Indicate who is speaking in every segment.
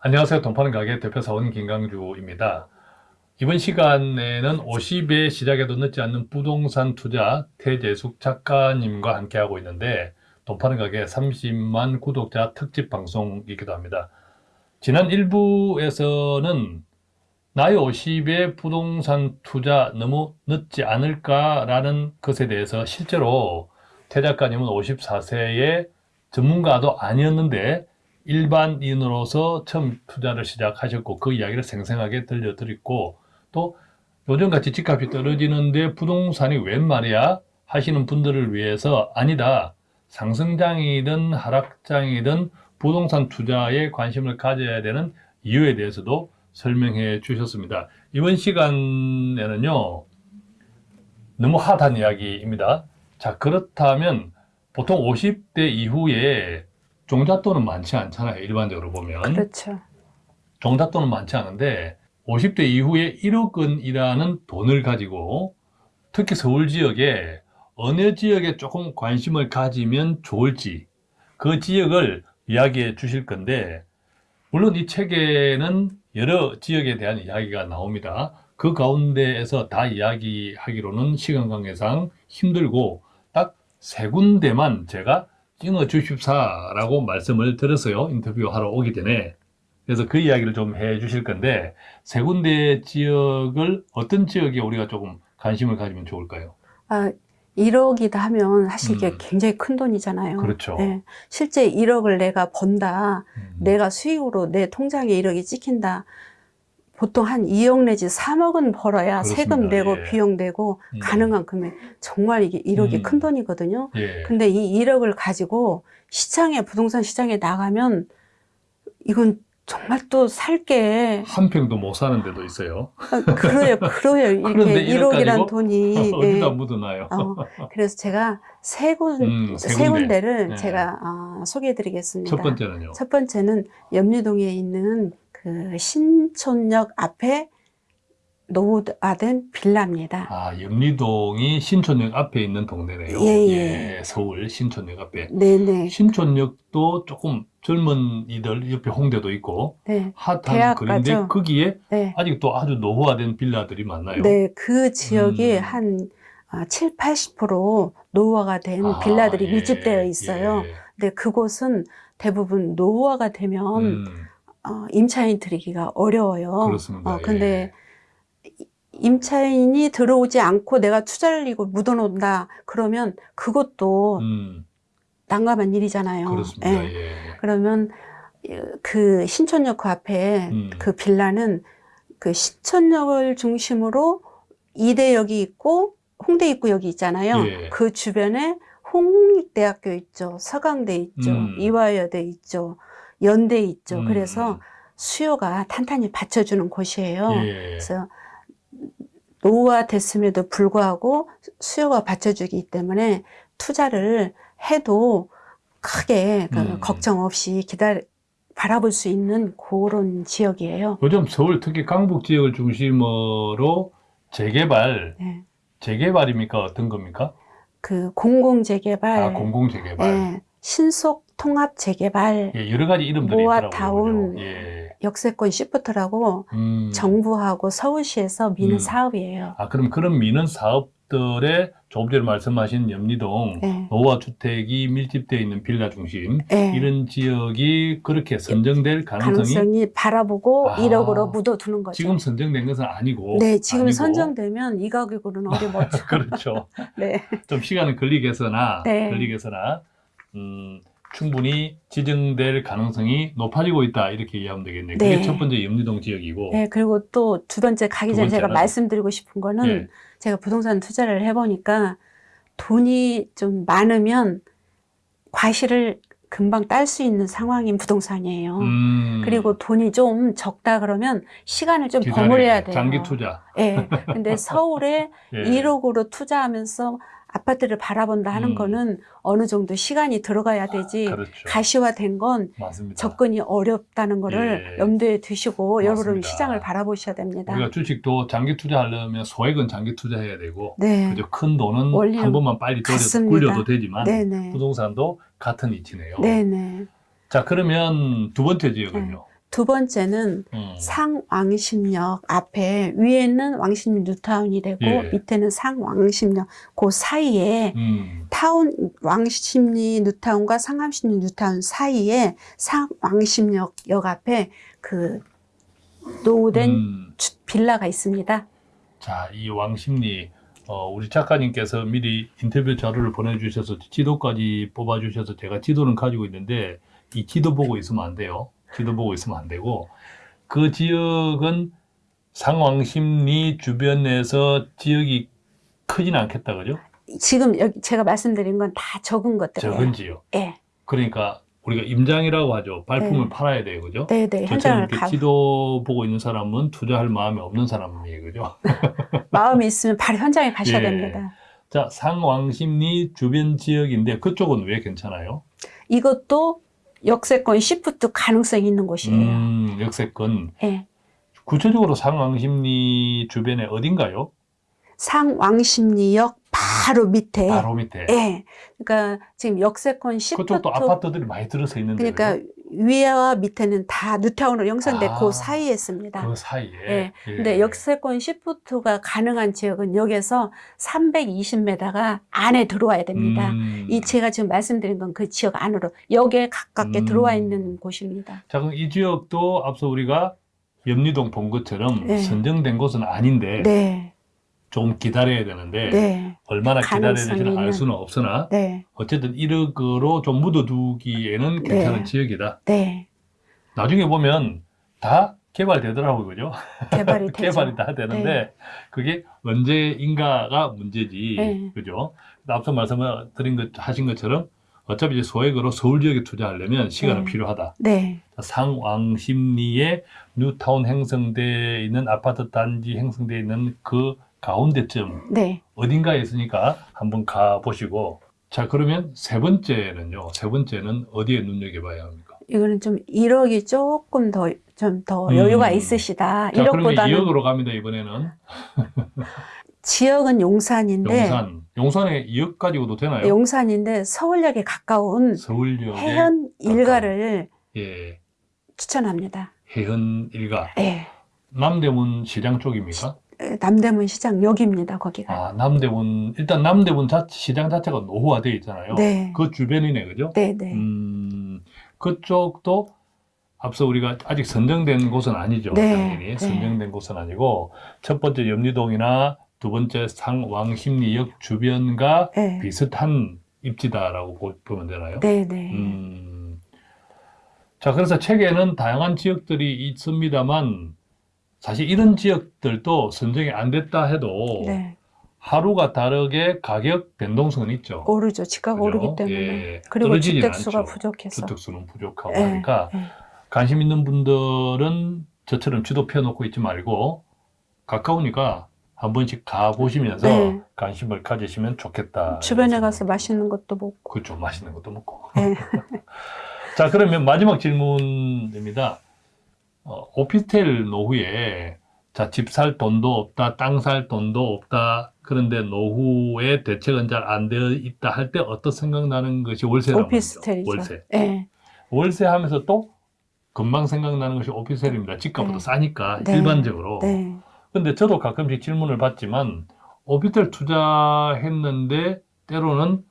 Speaker 1: 안녕하세요. 돈파는 가게 대표사원 김강주입니다. 이번 시간에는 50에 시작해도 늦지 않는 부동산 투자 태재숙 작가님과 함께하고 있는데 돈파는 가게 30만 구독자 특집 방송이기도 합니다. 지난 1부에서는 나이 50에 부동산 투자 너무 늦지 않을까라는 것에 대해서 실제로 태 작가님은 54세의 전문가도 아니었는데 일반인으로서 처음 투자를 시작하셨고 그 이야기를 생생하게 들려드렸고 또 요즘같이 집값이 떨어지는데 부동산이 웬 말이야 하시는 분들을 위해서 아니다. 상승장이든 하락장이든 부동산 투자에 관심을 가져야 되는 이유에 대해서도 설명해 주셨습니다. 이번 시간에는요 너무 핫한 이야기입니다. 자 그렇다면 보통 50대 이후에 종잣돈은 많지 않잖아요. 일반적으로 보면.
Speaker 2: 그렇죠.
Speaker 1: 종잣돈은 많지 않은데 50대 이후에 1억 원이라는 돈을 가지고 특히 서울 지역에 어느 지역에 조금 관심을 가지면 좋을지 그 지역을 이야기해 주실 건데 물론 이 책에는 여러 지역에 대한 이야기가 나옵니다. 그 가운데에서 다 이야기하기로는 시간 관계상 힘들고 딱 세 군데만 제가 찍어 주십사라고 말씀을 드렸어요. 인터뷰하러 오기 전에. 그래서 그 이야기를 좀 해 주실 건데 세 군데 지역을 어떤 지역에 우리가 조금 관심을 가지면 좋을까요?
Speaker 2: 아, 1억이다 하면 사실 이게
Speaker 1: 음.
Speaker 2: 굉장히 큰 돈이잖아요.
Speaker 1: 그렇죠.
Speaker 2: 예, 실제 1억을 내가 번다,
Speaker 1: 음.
Speaker 2: 내가 수익으로 내 통장에 1억이 찍힌다. 보통 한 2억 내지 3억은 벌어야
Speaker 1: 그렇습니다.
Speaker 2: 세금 내고
Speaker 1: 예.
Speaker 2: 비용 내고
Speaker 1: 음.
Speaker 2: 가능한 금액. 정말 이게 1억이
Speaker 1: 음.
Speaker 2: 큰 돈이거든요.
Speaker 1: 예.
Speaker 2: 근데 이 1억을 가지고 시장에 부동산 시장에 나가면 이건 정말 또 살게
Speaker 1: 한 평도 못 사는 데도 있어요.
Speaker 2: 아, 그래요, 그래요. 이렇게
Speaker 1: 1억
Speaker 2: 1억이란
Speaker 1: 가지고
Speaker 2: 돈이
Speaker 1: 어디다
Speaker 2: 예.
Speaker 1: 묻어놔요.
Speaker 2: 어, 그래서 제가 세, 군,
Speaker 1: 음,
Speaker 2: 세세
Speaker 1: 군데.
Speaker 2: 군데를
Speaker 1: 네.
Speaker 2: 제가 어, 소개해 드리겠습니다.
Speaker 1: 첫 번째는요.
Speaker 2: 첫 번째는 염리동에 있는 그 신촌역 앞에 노후화된 빌라입니다.
Speaker 1: 아, 염리동이 신촌역 앞에 있는 동네네요.
Speaker 2: 예, 예.
Speaker 1: 서울 신촌역 앞에.
Speaker 2: 네네.
Speaker 1: 신촌역도 조금 젊은 이들 옆에 홍대도 있고
Speaker 2: 네.
Speaker 1: 핫한. 거리인데 거기에
Speaker 2: 네.
Speaker 1: 아직도 아주 노후화된 빌라들이 많나요?
Speaker 2: 네. 그 지역이
Speaker 1: 음.
Speaker 2: 한 아, 7, 80% 노후화가 된
Speaker 1: 아,
Speaker 2: 빌라들이
Speaker 1: 예,
Speaker 2: 밀집되어 있어요.
Speaker 1: 예.
Speaker 2: 근데 그곳은 대부분 노후화가 되면
Speaker 1: 음,
Speaker 2: 어, 임차인 들이기가 어려워요.
Speaker 1: 그렇습니다.
Speaker 2: 어, 근데 임차인이 들어오지 않고 내가 투자를 이고 묻어놓는다 그러면
Speaker 1: 예.
Speaker 2: 그것도
Speaker 1: 음,
Speaker 2: 난감한 일이잖아요.
Speaker 1: 그렇습니다.
Speaker 2: 예.
Speaker 1: 예.
Speaker 2: 그러면 그 신촌역 그 앞에
Speaker 1: 음.
Speaker 2: 그 빌라는 그 신촌역을 중심으로 이대역이 있고 홍대 입구역이 있잖아요.
Speaker 1: 예.
Speaker 2: 그 주변에 홍익대학교 있죠. 서강대 있죠.
Speaker 1: 음.
Speaker 2: 이화여대 있죠. 연대 있죠.
Speaker 1: 음,
Speaker 2: 그래서 수요가 탄탄히 받쳐주는 곳이에요.
Speaker 1: 예.
Speaker 2: 그래서 노후화 됐음에도 불구하고 수요가 받쳐주기 때문에 투자를 해도 크게 그
Speaker 1: 음.
Speaker 2: 걱정 없이 기다려 바라볼 수 있는 그런 지역이에요.
Speaker 1: 요즘 서울 특히 강북 지역을 중심으로 재개발,
Speaker 2: 네.
Speaker 1: 재개발입니까? 어떤 겁니까?
Speaker 2: 그 공공재개발,
Speaker 1: 아, 공공재개발.
Speaker 2: 예, 신속 통합 재개발,
Speaker 1: 예, 여러 가지 이름들이.
Speaker 2: 모아타운?
Speaker 1: 예.
Speaker 2: 역세권 시프트라고
Speaker 1: 음.
Speaker 2: 정부하고 서울시에서 미는
Speaker 1: 음.
Speaker 2: 사업이에요.
Speaker 1: 아, 그럼 그런 미는 사업들의 조금 전에 말씀하신 염리동
Speaker 2: 네.
Speaker 1: 노후화 주택이 밀집되어 있는 빌라 중심
Speaker 2: 예.
Speaker 1: 이런 지역이 그렇게 선정될 가능성이
Speaker 2: 가능성이 바라보고
Speaker 1: 아.
Speaker 2: 1억으로 묻어두는 거죠.
Speaker 1: 지금 선정된 것은 아니고
Speaker 2: 네, 지금
Speaker 1: 아니고.
Speaker 2: 선정되면 이 가격으로는 어디 못 줘.
Speaker 1: 그렇죠.
Speaker 2: 네.
Speaker 1: 좀 시간은 걸리겠으나
Speaker 2: 네.
Speaker 1: 걸리겠으나 음, 충분히 지정될 가능성이 높아지고 있다 이렇게 이해하면 되겠네요. 그게
Speaker 2: 네.
Speaker 1: 첫 번째 염리동 지역이고
Speaker 2: 네, 그리고 또 두 번째 가기
Speaker 1: 두
Speaker 2: 전에 제가? 말씀드리고 싶은 거는
Speaker 1: 예.
Speaker 2: 제가 부동산 투자를 해보니까 돈이 좀 많으면 과실을 금방 딸 수 있는 상황인 부동산이에요.
Speaker 1: 음,
Speaker 2: 그리고 돈이 좀 적다 그러면 시간을 좀
Speaker 1: 기다려야
Speaker 2: 버무려야
Speaker 1: 돼요. 장기 투자.
Speaker 2: 예. 근데 서울에
Speaker 1: 예.
Speaker 2: 1억으로 투자하면서 아파트를 바라본다 하는
Speaker 1: 음.
Speaker 2: 거는 어느 정도 시간이 들어가야 되지
Speaker 1: 그렇죠.
Speaker 2: 가시화된 건
Speaker 1: 맞습니다.
Speaker 2: 접근이 어렵다는 거를
Speaker 1: 예.
Speaker 2: 염두에 두시고 여러분. 시장을 바라보셔야 됩니다.
Speaker 1: 우리가 주식도 장기 투자하려면 소액은 장기 투자해야 되고
Speaker 2: 네.
Speaker 1: 그죠? 큰 돈은 한 번만 빨리 돌려. 굴려도 되지만
Speaker 2: 네네.
Speaker 1: 부동산도 같은 이치네요.
Speaker 2: 네네.
Speaker 1: 자 그러면 두 번째 지역은요.
Speaker 2: 두 번째는
Speaker 1: 음.
Speaker 2: 상왕십역 앞에 위에는 왕십리 뉴타운이 되고
Speaker 1: 예.
Speaker 2: 밑에는 상왕십역 그 사이에
Speaker 1: 음.
Speaker 2: 타운 왕십리 뉴타운과 상암십리 뉴타운 사이에 상왕십역 역 앞에 그 노후된
Speaker 1: 음.
Speaker 2: 주- 빌라가 있습니다.
Speaker 1: 자, 이 왕십리 어, 우리 작가님께서 미리 인터뷰 자료를 보내주셔서 지도까지 뽑아주셔서 제가 지도는 가지고 있는데 이 지도 보고 있으면 안 돼요. 지도 보고 있으면 안 되고 그 지역은 상왕십리 주변에서 지역이 크진 않겠다, 그죠?
Speaker 2: 지금 여기 제가 말씀드린 건 다 적은 것들이에요.
Speaker 1: 적은 지역.
Speaker 2: 예.
Speaker 1: 그러니까 우리가 임장이라고 하죠. 발품을
Speaker 2: 네.
Speaker 1: 팔아야 돼요, 그죠?
Speaker 2: 네, 네. 현장을
Speaker 1: 이렇게
Speaker 2: 가
Speaker 1: 지도 보고 있는 사람은 투자할 마음이 없는 사람이에요, 그죠?
Speaker 2: 마음이 있으면 바로 현장에 가셔야
Speaker 1: 예.
Speaker 2: 됩니다.
Speaker 1: 자, 상왕십리 주변 지역인데 그쪽은 왜 괜찮아요?
Speaker 2: 이것도 역세권 시프트 가능성이 있는 곳이에요.
Speaker 1: 음, 역세권.
Speaker 2: 예.
Speaker 1: 구체적으로 상왕십리 주변에 어딘가요?
Speaker 2: 상왕십리역 바로 밑에.
Speaker 1: 바로 밑에.
Speaker 2: 예. 그러니까 지금 역세권 시프트
Speaker 1: 그쪽도 아파트들이 많이 들어서 있는데
Speaker 2: 그러니까 위와 밑에는 다 뉴타운으로 형성돼
Speaker 1: 아,
Speaker 2: 그 사이에 있습니다.
Speaker 1: 그 사이에.
Speaker 2: 예. 근데 역세권 시프트가 가능한 지역은 여기서 320m가 안에 들어와야 됩니다.
Speaker 1: 음.
Speaker 2: 이 제가 지금 말씀드린 건 그 지역 안으로 역에 가깝게
Speaker 1: 음.
Speaker 2: 들어와 있는 곳입니다.
Speaker 1: 자, 그럼 이 지역도 앞서 우리가 염리동 본 것처럼
Speaker 2: 네.
Speaker 1: 선정된 곳은 아닌데
Speaker 2: 네,
Speaker 1: 좀 기다려야 되는데
Speaker 2: 네,
Speaker 1: 얼마나 기다려야 될지는 알. 수는 없으나
Speaker 2: 네,
Speaker 1: 어쨌든 1억으로 좀 묻어두기에는 괜찮은
Speaker 2: 네.
Speaker 1: 지역이다.
Speaker 2: 네.
Speaker 1: 나중에 보면 다 개발되더라고요, 그죠?
Speaker 2: 개발이.
Speaker 1: 개발이 다 되는데 그게 언제인가가 문제지,
Speaker 2: 네.
Speaker 1: 그죠? 앞서 말씀드린 것 하신 것처럼 어차피 이제 소액으로 서울 지역에 투자하려면 시간은
Speaker 2: 네.
Speaker 1: 필요하다.
Speaker 2: 네,
Speaker 1: 상왕십리에 뉴타운 형성돼 있는 아파트 단지 형성돼 있는 그 가운데쯤
Speaker 2: 네.
Speaker 1: 어딘가에 있으니까 한번 가 보시고 자 그러면 세 번째는요. 세 번째는 어디에 눈여겨봐야 합니까?
Speaker 2: 이거는 좀 1억이 조금 더 좀더
Speaker 1: 음.
Speaker 2: 여유가 있으시다.
Speaker 1: 자 그러면
Speaker 2: 1억보다는
Speaker 1: 2억으로 갑니다 이번에는
Speaker 2: 지역은 용산인데
Speaker 1: 용산 용산에 2억 가지고도 되나요?
Speaker 2: 용산인데 서울역에 가까운
Speaker 1: 서울역에
Speaker 2: 해현 일가를
Speaker 1: 예
Speaker 2: 추천합니다.
Speaker 1: 해현 일가
Speaker 2: 예.
Speaker 1: 남대문 시장 쪽입니까?
Speaker 2: 남대문 시장 역입니다. 거기가.
Speaker 1: 아 남대문 일단 남대문 자, 시장 자체가 노후화되어 있잖아요.
Speaker 2: 네.
Speaker 1: 그 주변이네 그죠?
Speaker 2: 네, 네.
Speaker 1: 음, 그쪽도 앞서 우리가 아직 선정된 곳은 아니죠.
Speaker 2: 네,
Speaker 1: 당연히
Speaker 2: 네.
Speaker 1: 선정된 곳은 아니고 첫 번째 염리동이나 두 번째 상왕십리역 주변과
Speaker 2: 네.
Speaker 1: 비슷한 입지다라고 보- 보면 되나요?
Speaker 2: 네, 네.
Speaker 1: 음. 자, 그래서 책에는 다양한 지역들이 있습니다만 사실 이런 지역들도 선정이 안 됐다 해도
Speaker 2: 네.
Speaker 1: 하루가 다르게 가격 변동성은 있죠.
Speaker 2: 오르죠. 집값
Speaker 1: 그죠?
Speaker 2: 오르기 때문에.
Speaker 1: 예,
Speaker 2: 그리고 주택수가
Speaker 1: 않죠.
Speaker 2: 부족해서.
Speaker 1: 주택수는 부족하고
Speaker 2: 예,
Speaker 1: 하니까
Speaker 2: 예.
Speaker 1: 관심 있는 분들은 저처럼 지도 펴놓고 있지 말고 가까우니까 한 번씩 가 보시면서
Speaker 2: 네.
Speaker 1: 관심을 가지시면 좋겠다.
Speaker 2: 주변에 가서 맛있는 것도 먹고.
Speaker 1: 그렇죠. 맛있는 것도 먹고.
Speaker 2: 네.
Speaker 1: 자, 그러면 마지막 질문입니다. 어, 오피스텔 노후에 자, 집 살 돈도 없다, 땅 살 돈도 없다. 그런데 노후에 대책은 잘 안 되어 있다 할 때 어떤 생각나는 것이 월세라고
Speaker 2: 오피스텔이죠.
Speaker 1: 월세.
Speaker 2: 예.
Speaker 1: 월세 하면서 또 금방 생각나는 것이 오피스텔입니다. 집값보다
Speaker 2: 네.
Speaker 1: 싸니까
Speaker 2: 네.
Speaker 1: 일반적으로.
Speaker 2: 네.
Speaker 1: 근데 저도 가끔씩 질문을 받지만 오피스텔 투자했는데 때로는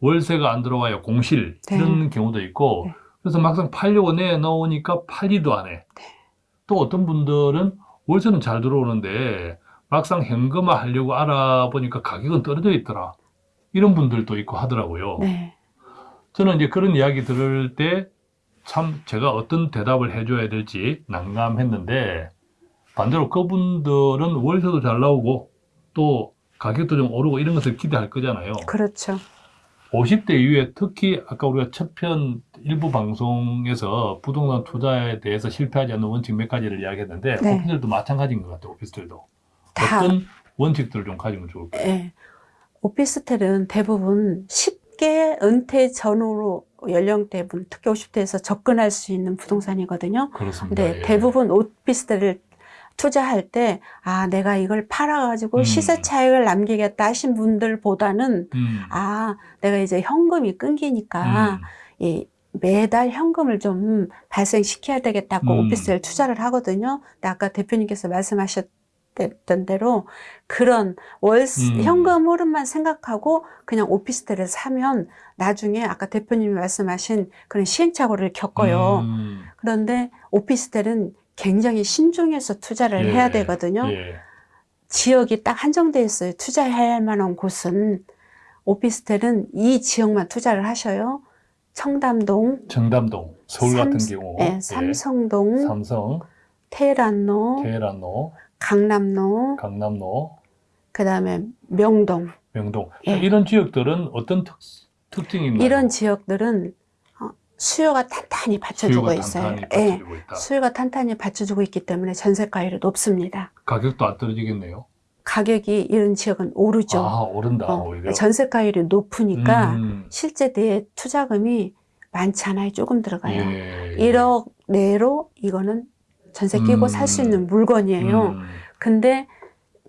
Speaker 1: 월세가 안 들어와요. 공실
Speaker 2: 네.
Speaker 1: 이런 경우도 있고
Speaker 2: 네.
Speaker 1: 그래서 막상 팔려고 내놓으니까 팔리도 안 해. 또 어떤 분들은 월세는 잘 들어오는데 막상 현금화 하려고 알아보니까 가격은 떨어져 있더라. 이런 분들도 있고 하더라고요.
Speaker 2: 네.
Speaker 1: 저는 이제 그런 이야기 들을 때 참 제가 어떤 대답을 해줘야 될지 난감했는데 반대로 그분들은 월세도 잘 나오고 또 가격도 좀 오르고 이런 것을 기대할 거잖아요.
Speaker 2: 그렇죠.
Speaker 1: 50대 이후에 특히 아까 우리가 첫 편 일부 방송에서 부동산 투자에 대해서 실패하지 않는 원칙 몇 가지를 이야기했는데
Speaker 2: 네.
Speaker 1: 오피스텔도 마찬가지인 것 같아요. 오피스텔도
Speaker 2: 다.
Speaker 1: 어떤 원칙들을 좀 가지면 좋을까요?
Speaker 2: 예. 오피스텔은 대부분 쉽게 은퇴 전후로 연령대분, 특히 50대에서 접근할 수 있는 부동산이거든요.
Speaker 1: 그렇습니다.
Speaker 2: 근데
Speaker 1: 예.
Speaker 2: 대부분 오피스텔을 투자할 때, 아, 내가 이걸 팔아가지고
Speaker 1: 음.
Speaker 2: 시세 차익을 남기겠다 하신 분들보다는,
Speaker 1: 음,
Speaker 2: 아, 내가 이제 현금이 끊기니까,
Speaker 1: 음,
Speaker 2: 이 매달 현금을 좀 발생시켜야 되겠다고
Speaker 1: 음.
Speaker 2: 오피스텔 투자를 하거든요. 근데 아까 대표님께서 말씀하셨던 대로 그런 월
Speaker 1: 음.
Speaker 2: 현금 흐름만 생각하고 그냥 오피스텔을 사면 나중에 아까 대표님이 말씀하신 그런 시행착오를 겪어요.
Speaker 1: 음,
Speaker 2: 그런데 오피스텔은 굉장히 신중해서 투자를
Speaker 1: 예,
Speaker 2: 해야 되거든요.
Speaker 1: 예.
Speaker 2: 지역이 딱 한정돼 있어요. 투자해야 할 만한 곳은 오피스텔은 이 지역만 투자를 하셔요. 청담동,
Speaker 1: 청담동, 서울 같은
Speaker 2: 삼-
Speaker 1: 경우,
Speaker 2: 예,
Speaker 1: 예,
Speaker 2: 삼성동,
Speaker 1: 삼성,
Speaker 2: 테란로,
Speaker 1: 테헤란로,
Speaker 2: 강남로,
Speaker 1: 강남로,
Speaker 2: 그다음에 명동
Speaker 1: 명동
Speaker 2: 예.
Speaker 1: 이런 지역들은 어떤 특, 특징이 있나요?
Speaker 2: 이런 지역들은 어, 수요가 탄탄히 받쳐주고
Speaker 1: 수요가
Speaker 2: 있어요.
Speaker 1: 탄탄히
Speaker 2: 예,
Speaker 1: 받쳐주고 있다.
Speaker 2: 수요가 탄탄히 받쳐주고 있기 때문에 전세가율이 높습니다.
Speaker 1: 가격도 안 떨어지겠네요.
Speaker 2: 가격이 이런 지역은 오르죠.
Speaker 1: 아 오른다
Speaker 2: 어. 전세가율이 높으니까
Speaker 1: 음,
Speaker 2: 실제 내 투자금이 많지 않아요. 조금 들어가요.
Speaker 1: 예.
Speaker 2: 1억 내로 이거는 전세 끼고
Speaker 1: 음.
Speaker 2: 살수 있는 물건이에요.
Speaker 1: 음,
Speaker 2: 근데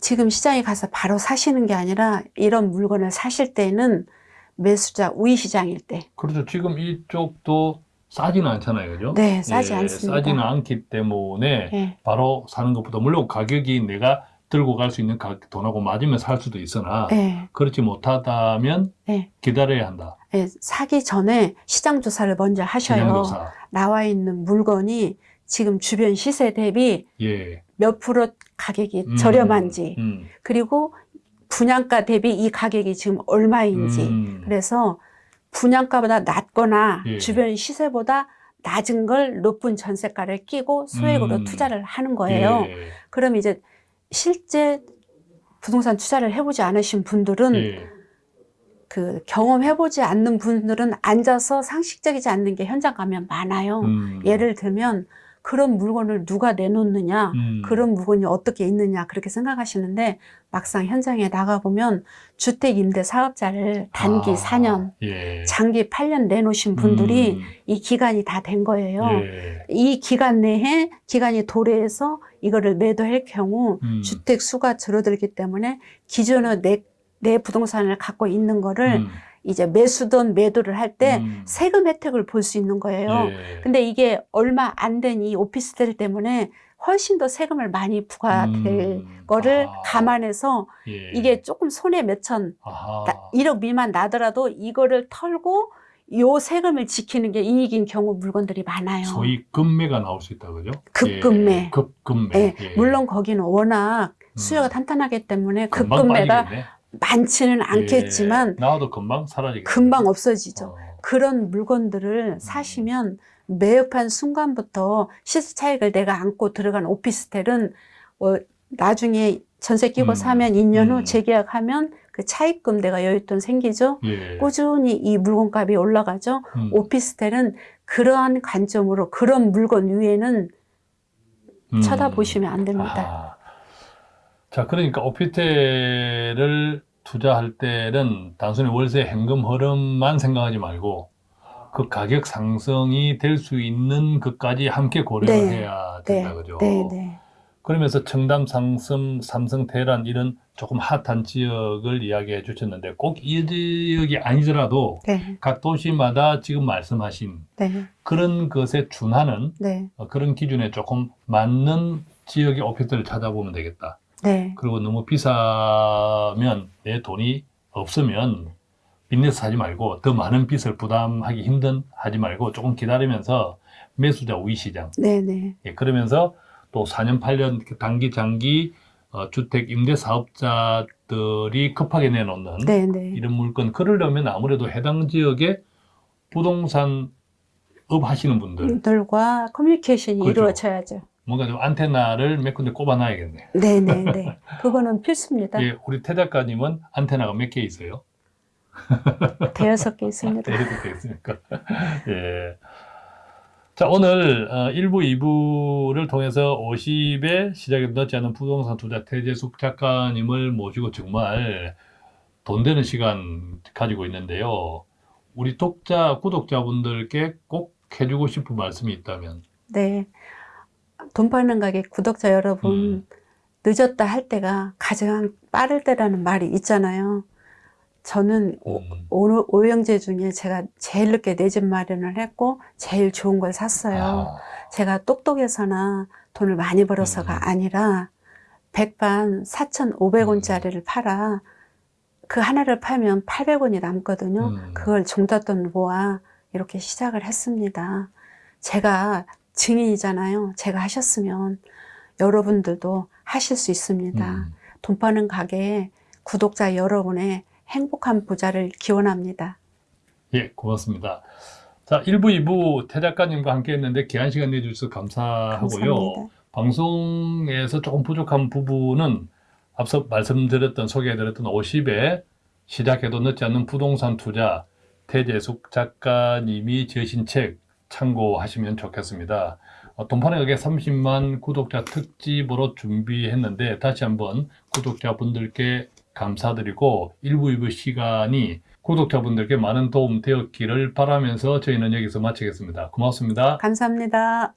Speaker 2: 지금 시장에 가서 바로 사시는 게 아니라 이런 물건을 사실 때는 매수자 우위 시장일 때.
Speaker 1: 그렇죠. 지금 이쪽도 싸지는 않잖아요, 그죠?
Speaker 2: 네, 싸지
Speaker 1: 예,
Speaker 2: 않습니다.
Speaker 1: 싸지는 않기 때문에
Speaker 2: 예.
Speaker 1: 바로 사는 것보다 물론 가격이 내가 들고 갈 수 있는 가- 돈하고 맞으면 살 수도 있으나
Speaker 2: 예.
Speaker 1: 그렇지 못하다면
Speaker 2: 네.
Speaker 1: 기다려야 한다.
Speaker 2: 예. 사기 전에 시장 조사를 먼저 하셔요.
Speaker 1: 시장조사.
Speaker 2: 나와 있는 물건이 지금 주변 시세 대비
Speaker 1: 예.
Speaker 2: 몇 프로 가격이
Speaker 1: 음,
Speaker 2: 저렴한지
Speaker 1: 음,
Speaker 2: 그리고 분양가 대비 이 가격이 지금 얼마인지
Speaker 1: 음,
Speaker 2: 그래서 분양가보다 낮거나
Speaker 1: 예.
Speaker 2: 주변 시세보다 낮은 걸 높은 전세가를 끼고 소액으로
Speaker 1: 음.
Speaker 2: 투자를 하는 거예요.
Speaker 1: 예.
Speaker 2: 그럼 이제 실제 부동산 투자를 해보지 않으신 분들은
Speaker 1: 예.
Speaker 2: 그 경험해보지 않는 분들은 앉아서 상식적이지 않는 게 현장 가면 많아요.
Speaker 1: 음,
Speaker 2: 예를 들면 그런 물건을 누가 내놓느냐,
Speaker 1: 음,
Speaker 2: 그런 물건이 어떻게 있느냐 그렇게 생각하시는데 막상 현장에 나가보면 주택 임대 사업자를 단기
Speaker 1: 아,
Speaker 2: 4년,
Speaker 1: 예.
Speaker 2: 장기 8년 내놓으신 분들이
Speaker 1: 음,
Speaker 2: 이 기간이 다 된 거예요.
Speaker 1: 예.
Speaker 2: 이 기간 내에 기간이 도래해서 이거를 매도할 경우
Speaker 1: 음,
Speaker 2: 주택 수가 줄어들기 때문에 기존의 내, 내 부동산을 갖고 있는 거를
Speaker 1: 음,
Speaker 2: 이제 매수든 매도를 할때
Speaker 1: 음,
Speaker 2: 세금 혜택을 볼 수 있는 거예요.
Speaker 1: 예.
Speaker 2: 근데 이게 얼마 안 된 이 오피스텔 때문에 훨씬 더 세금을 많이 부과될
Speaker 1: 음,
Speaker 2: 거를
Speaker 1: 아,
Speaker 2: 감안해서
Speaker 1: 예.
Speaker 2: 이게 조금 손해 몇천. 1억 미만 나더라도 이거를 털고 요 세금을 지키는 게 이익인 경우 물건들이 많아요.
Speaker 1: 소위 급매가 나올 수 있다 그죠?
Speaker 2: 급급매.
Speaker 1: 예, 급급매.
Speaker 2: 예,
Speaker 1: 예.
Speaker 2: 물론 거기는 워낙
Speaker 1: 음.
Speaker 2: 수요가 탄탄하기 때문에 급급매가. 많지는 않겠지만
Speaker 1: 예, 나와도 금방 사라지겠네.
Speaker 2: 금방 없어지죠.
Speaker 1: 어,
Speaker 2: 그런 물건들을 사시면 매입한 순간부터 시세 차익을 내가 안고 들어간 오피스텔은 어, 나중에 전세 끼고
Speaker 1: 음,
Speaker 2: 사면 2년 후
Speaker 1: 음.
Speaker 2: 재계약하면 그 차익금 내가 여윳돈 생기죠.
Speaker 1: 예.
Speaker 2: 꾸준히 이 물건값이 올라가죠.
Speaker 1: 음,
Speaker 2: 오피스텔은 그러한 관점으로 그런 물건 위에는
Speaker 1: 음.
Speaker 2: 쳐다보시면 안 됩니다.
Speaker 1: 아. 자, 그러니까 오피스텔을 투자할 때는 단순히 월세 현금 흐름만 생각하지 말고 그 가격 상승이 될 수 있는 것까지 함께 고려를
Speaker 2: 네.
Speaker 1: 해야
Speaker 2: 네,
Speaker 1: 된다 그죠?
Speaker 2: 네, 네.
Speaker 1: 그러면서 청담, 상승, 삼성, 대란 이런 조금 핫한 지역을 이야기해 주셨는데 꼭 이 지역이 아니더라도
Speaker 2: 네,
Speaker 1: 각 도시마다 지금 말씀하신
Speaker 2: 네,
Speaker 1: 그런 것에 준하는
Speaker 2: 네,
Speaker 1: 어, 그런 기준에 조금 맞는 지역의 오피스텔을 찾아보면 되겠다.
Speaker 2: 네,
Speaker 1: 그리고 너무 비싸면 내 돈이 없으면 빚내서 사지 말고 더 많은 빚을 부담하기 힘든 하지 말고 조금 기다리면서 매수자 우위 시장
Speaker 2: 네, 네,
Speaker 1: 예, 그러면서 또 4년 8년 단기 장기 어, 주택 임대 사업자들이 급하게 내놓는
Speaker 2: 네, 네.
Speaker 1: 이런 물건 그러려면 아무래도 해당 지역에 부동산 업 하시는 분들
Speaker 2: 분들과 커뮤니케이션이
Speaker 1: 그렇죠.
Speaker 2: 이루어져야죠.
Speaker 1: 뭔가 좀 안테나를 몇 군데 꼽아놔야겠네.
Speaker 2: 네, 네, 네. 그거는 필수입니다.
Speaker 1: 예, 우리 태 작가님은 안테나가 몇 개 있어요?
Speaker 2: 대여섯 개 있습니다.
Speaker 1: 대여섯 개 있으니까. 예. 자, 오늘 어, 1부, 2부를 통해서 50에 시작에 늦지 않은 부동산 투자 태재숙 작가님을 모시고 정말 돈 되는 시간 가지고 있는데요. 우리 독자, 구독자분들께 꼭 해주고 싶은 말씀이 있다면.
Speaker 2: 네. 돈 버는 가게 구독자 여러분,
Speaker 1: 음.
Speaker 2: 늦었다 할 때가 가장 빠를 때라는 말이 있잖아요. 저는 오-
Speaker 1: 음.
Speaker 2: 오- 오영재 중에 제가 제일 늦게 내 집 마련을 했고 제일 좋은 걸 샀어요.
Speaker 1: 아,
Speaker 2: 제가 똑똑해서나 돈을 많이 벌어서가
Speaker 1: 음.
Speaker 2: 아니라 백반 4,500원짜리를 팔아 그 하나를 팔면 800원이 남거든요.
Speaker 1: 음.
Speaker 2: 그걸 종잣돈 모아 이렇게 시작을 했습니다. 제가 증인이잖아요. 제가 하셨으면 여러분들도 하실 수 있습니다.
Speaker 1: 음.
Speaker 2: 돈 버는 가게에 구독자 여러분의 행복한 부자를 기원합니다.
Speaker 1: 예, 고맙습니다. 자, 1부, 2부 태 작가님과 함께 했는데 귀한 시간 내주셔서 감사하고요.
Speaker 2: 감사합니다.
Speaker 1: 방송에서 조금 부족한 부분은 앞서 말씀드렸던 소개해드렸던 50에 시작해도 늦지 않는 부동산 투자 태재숙 작가님이 지으신 책 참고하시면 좋겠습니다. 어, 돈판의 가게 30만 구독자 특집으로 준비했는데 다시 한번 구독자분들께 감사드리고 1부, 2부 시간이 구독자분들께 많은 도움 되었기를 바라면서 저희는 여기서 마치겠습니다. 고맙습니다.
Speaker 2: 감사합니다.